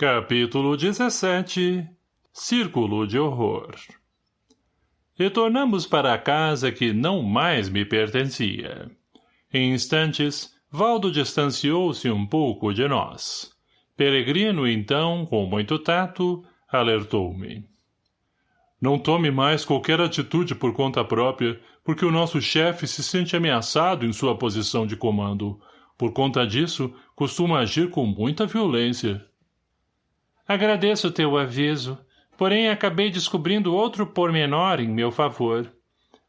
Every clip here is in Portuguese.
Capítulo 17 Círculo de Horror Retornamos para a casa que não mais me pertencia. Em instantes, Valdo distanciou-se um pouco de nós. Peregrino, então, com muito tato, alertou-me. Não tome mais qualquer atitude por conta própria, porque o nosso chefe se sente ameaçado em sua posição de comando. Por conta disso, costuma agir com muita violência. Agradeço teu aviso, porém acabei descobrindo outro pormenor em meu favor.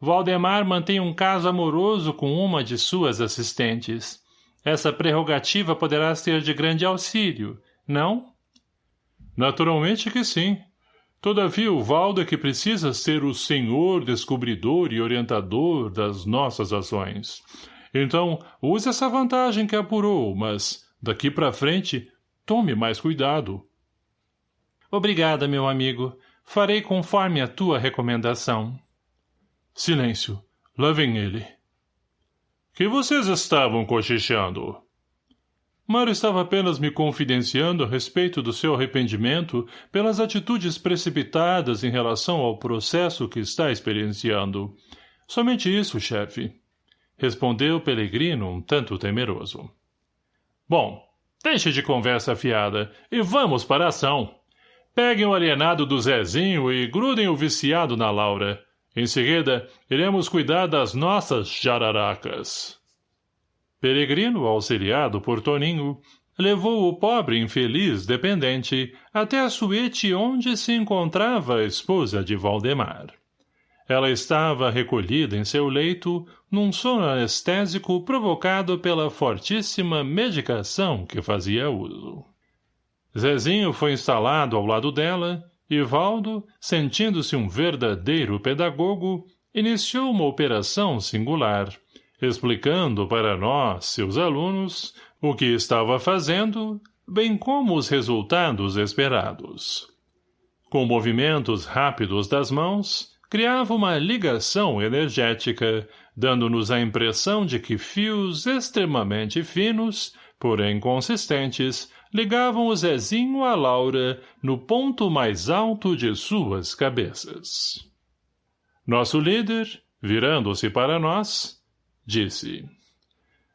Valdemar mantém um caso amoroso com uma de suas assistentes. Essa prerrogativa poderá ser de grande auxílio, não? Naturalmente que sim. Todavia o Valdo é que precisa ser o senhor descobridor e orientador das nossas ações. Então, use essa vantagem que apurou, mas, daqui para frente, tome mais cuidado. Obrigada, meu amigo. Farei conforme a tua recomendação. Silêncio. Lá vem ele. Que vocês estavam cochichando? Mário estava apenas me confidenciando a respeito do seu arrependimento pelas atitudes precipitadas em relação ao processo que está experienciando. Somente isso, chefe. Respondeu Pelegrino um tanto temeroso. Bom, deixe de conversa fiada e vamos para a ação. Peguem o alienado do Zezinho e grudem o viciado na Laura. Em seguida, iremos cuidar das nossas jararacas. Peregrino, auxiliado por Toninho, levou o pobre infeliz dependente até a suíte onde se encontrava a esposa de Valdemar. Ela estava recolhida em seu leito, num sono anestésico provocado pela fortíssima medicação que fazia uso. Zezinho foi instalado ao lado dela e Valdo, sentindo-se um verdadeiro pedagogo, iniciou uma operação singular, explicando para nós, seus alunos, o que estava fazendo, bem como os resultados esperados. Com movimentos rápidos das mãos, criava uma ligação energética, dando-nos a impressão de que fios extremamente finos, porém consistentes, ligavam o Zezinho à Laura no ponto mais alto de suas cabeças. Nosso líder, virando-se para nós, disse.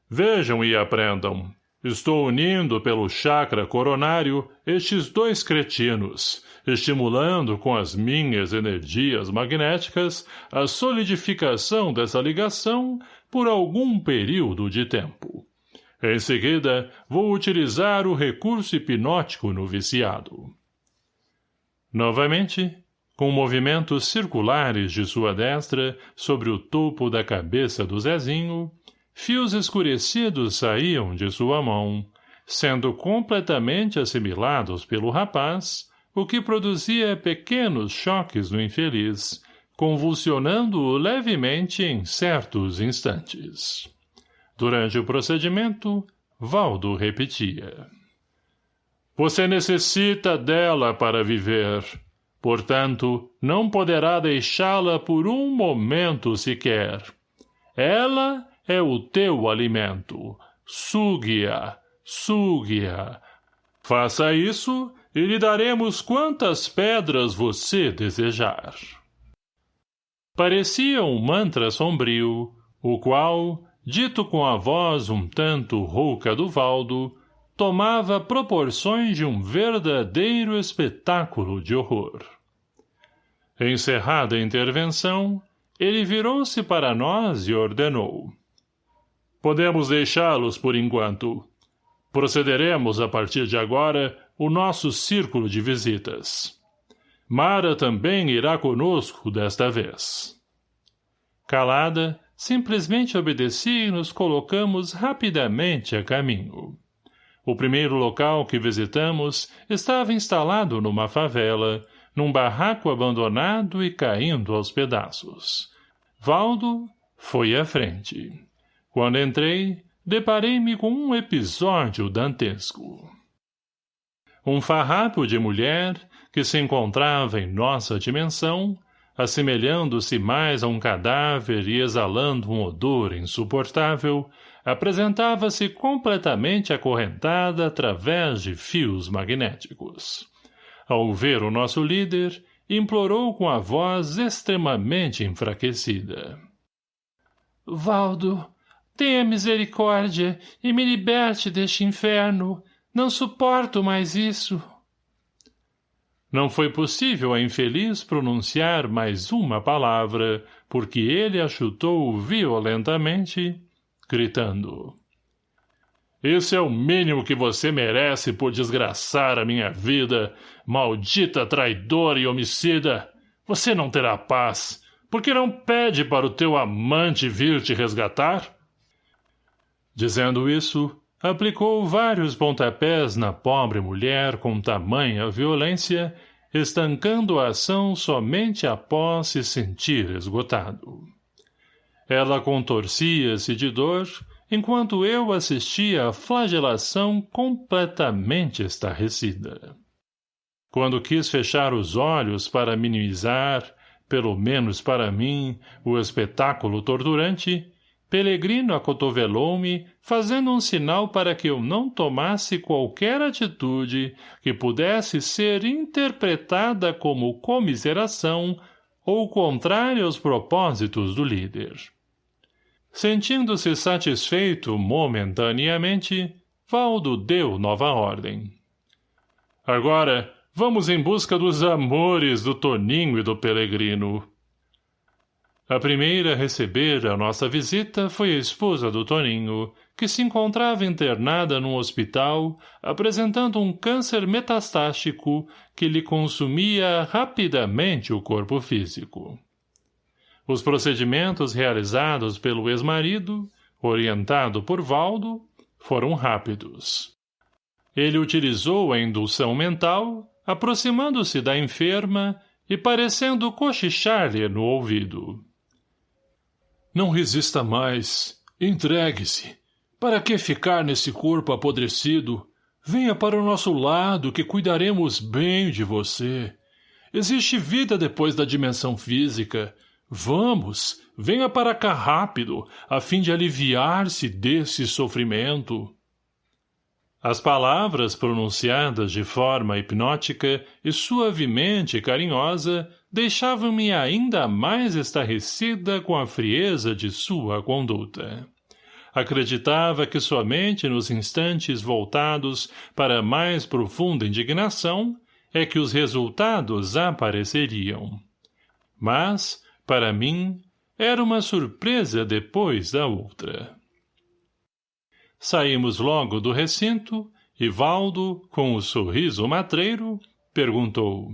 Vejam e aprendam. Estou unindo pelo chakra coronário estes dois cretinos, estimulando com as minhas energias magnéticas a solidificação dessa ligação por algum período de tempo. Em seguida, vou utilizar o recurso hipnótico no viciado. Novamente, com movimentos circulares de sua destra sobre o topo da cabeça do Zezinho, fios escurecidos saíam de sua mão, sendo completamente assimilados pelo rapaz, o que produzia pequenos choques no infeliz, convulsionando-o levemente em certos instantes. Durante o procedimento, Valdo repetia. Você necessita dela para viver. Portanto, não poderá deixá-la por um momento sequer. Ela é o teu alimento. Sugue-a, sugue-a. Faça isso e lhe daremos quantas pedras você desejar. Parecia um mantra sombrio, o qual, dito com a voz um tanto rouca do Valdo, tomava proporções de um verdadeiro espetáculo de horror. Encerrada a intervenção, ele virou-se para nós e ordenou. Podemos deixá-los por enquanto. Procederemos, a partir de agora, o nosso círculo de visitas. Mara também irá conosco desta vez. Calada, simplesmente obedeci e nos colocamos rapidamente a caminho. O primeiro local que visitamos estava instalado numa favela, num barraco abandonado e caindo aos pedaços. Valdo foi à frente. Quando entrei, deparei-me com um episódio dantesco. Um farrapo de mulher, que se encontrava em nossa dimensão, assemelhando-se mais a um cadáver e exalando um odor insuportável, apresentava-se completamente acorrentada através de fios magnéticos. Ao ver o nosso líder, implorou com a voz extremamente enfraquecida. — Valdo, tenha misericórdia e me liberte deste inferno. Não suporto mais isso. Não foi possível a infeliz pronunciar mais uma palavra, porque ele a chutou violentamente, gritando. Esse é o mínimo que você merece por desgraçar a minha vida, maldita traidora e homicida. Você não terá paz, porque não pede para o teu amante vir te resgatar? Dizendo isso, aplicou vários pontapés na pobre mulher com tamanha violência, estancando a ação somente após se sentir esgotado. Ela contorcia-se de dor, enquanto eu assistia à flagelação completamente estarrecida. Quando quis fechar os olhos para minimizar, pelo menos para mim, o espetáculo torturante, Pelegrino acotovelou-me, fazendo um sinal para que eu não tomasse qualquer atitude que pudesse ser interpretada como comiseração ou contrária aos propósitos do líder. Sentindo-se satisfeito momentaneamente, Valdo deu nova ordem. Agora, vamos em busca dos amores do Toninho e do Pelegrino. A primeira a receber a nossa visita foi a esposa do Toninho, que se encontrava internada num hospital, apresentando um câncer metastático que lhe consumia rapidamente o corpo físico. Os procedimentos realizados pelo ex-marido, orientado por Valdo, foram rápidos. Ele utilizou a indução mental, aproximando-se da enferma e parecendo cochichar-lhe no ouvido. Não resista mais. Entregue-se. Para que ficar nesse corpo apodrecido? Venha para o nosso lado, que cuidaremos bem de você. Existe vida depois da dimensão física. Vamos, venha para cá rápido, a fim de aliviar-se desse sofrimento. As palavras pronunciadas de forma hipnótica e suavemente carinhosa deixavam-me ainda mais estarrecida com a frieza de sua conduta. Acreditava que somente nos instantes voltados para mais profunda indignação é que os resultados apareceriam. Mas, para mim, era uma surpresa depois da outra. Saímos logo do recinto e Valdo, com o sorriso matreiro, perguntou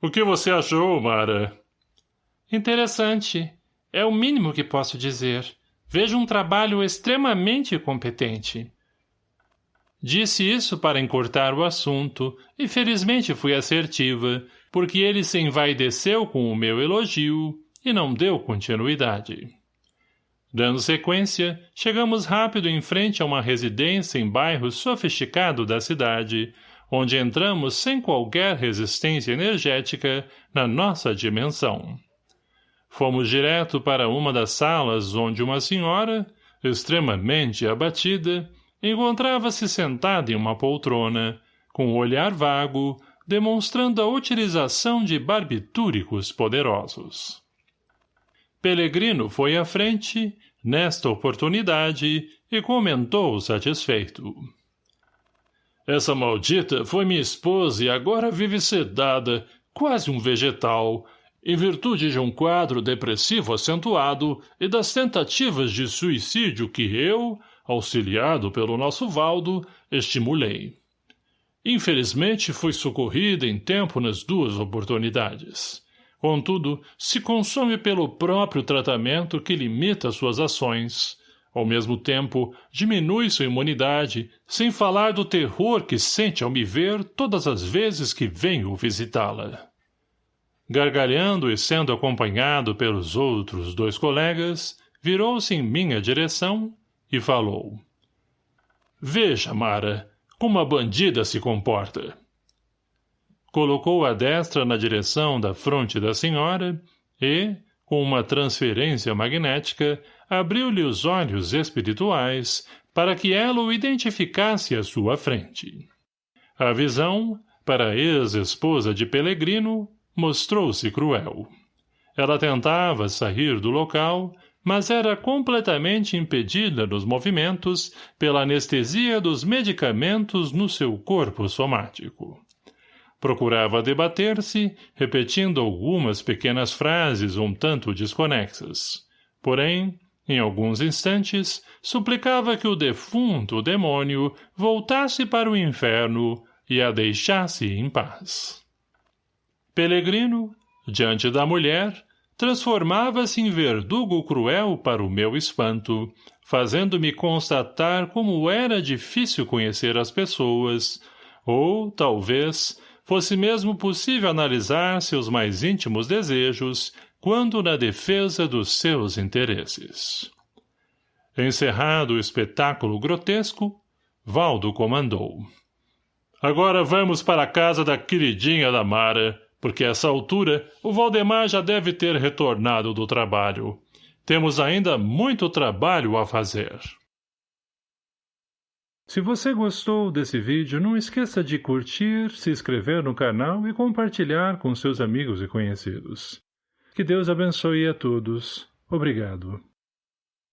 o que você achou, Mara? Interessante. É o mínimo que posso dizer. Vejo um trabalho extremamente competente. Disse isso para encurtar o assunto, e felizmente fui assertiva, porque ele se envaideceu com o meu elogio e não deu continuidade. Dando sequência, chegamos rápido em frente a uma residência em bairro sofisticado da cidade, onde entramos sem qualquer resistência energética na nossa dimensão. Fomos direto para uma das salas onde uma senhora, extremamente abatida, encontrava-se sentada em uma poltrona, com o um olhar vago, demonstrando a utilização de barbitúricos poderosos. Pelegrino foi à frente, nesta oportunidade, e comentou satisfeito. Essa maldita foi minha esposa e agora vive sedada, quase um vegetal, em virtude de um quadro depressivo acentuado e das tentativas de suicídio que eu, auxiliado pelo nosso Valdo, estimulei. Infelizmente, fui socorrida em tempo nas duas oportunidades. Contudo, se consome pelo próprio tratamento que limita suas ações, ao mesmo tempo, diminui sua imunidade, sem falar do terror que sente ao me ver todas as vezes que venho visitá-la. Gargalhando e sendo acompanhado pelos outros dois colegas, virou-se em minha direção e falou. Veja, Mara, como a bandida se comporta. Colocou a destra na direção da fronte da senhora e, com uma transferência magnética, abriu-lhe os olhos espirituais para que ela o identificasse à sua frente. A visão, para a ex-esposa de Pelegrino, mostrou-se cruel. Ela tentava sair do local, mas era completamente impedida nos movimentos pela anestesia dos medicamentos no seu corpo somático. Procurava debater-se, repetindo algumas pequenas frases um tanto desconexas. Porém, em alguns instantes, suplicava que o defunto demônio voltasse para o inferno e a deixasse em paz. Pelegrino, diante da mulher, transformava-se em verdugo cruel para o meu espanto, fazendo-me constatar como era difícil conhecer as pessoas, ou, talvez, fosse mesmo possível analisar seus mais íntimos desejos quando na defesa dos seus interesses. Encerrado o espetáculo grotesco, Valdo comandou. Agora vamos para a casa da queridinha da Mara, porque a essa altura o Valdemar já deve ter retornado do trabalho. Temos ainda muito trabalho a fazer. Se você gostou desse vídeo, não esqueça de curtir, se inscrever no canal e compartilhar com seus amigos e conhecidos. Que Deus abençoe a todos. Obrigado.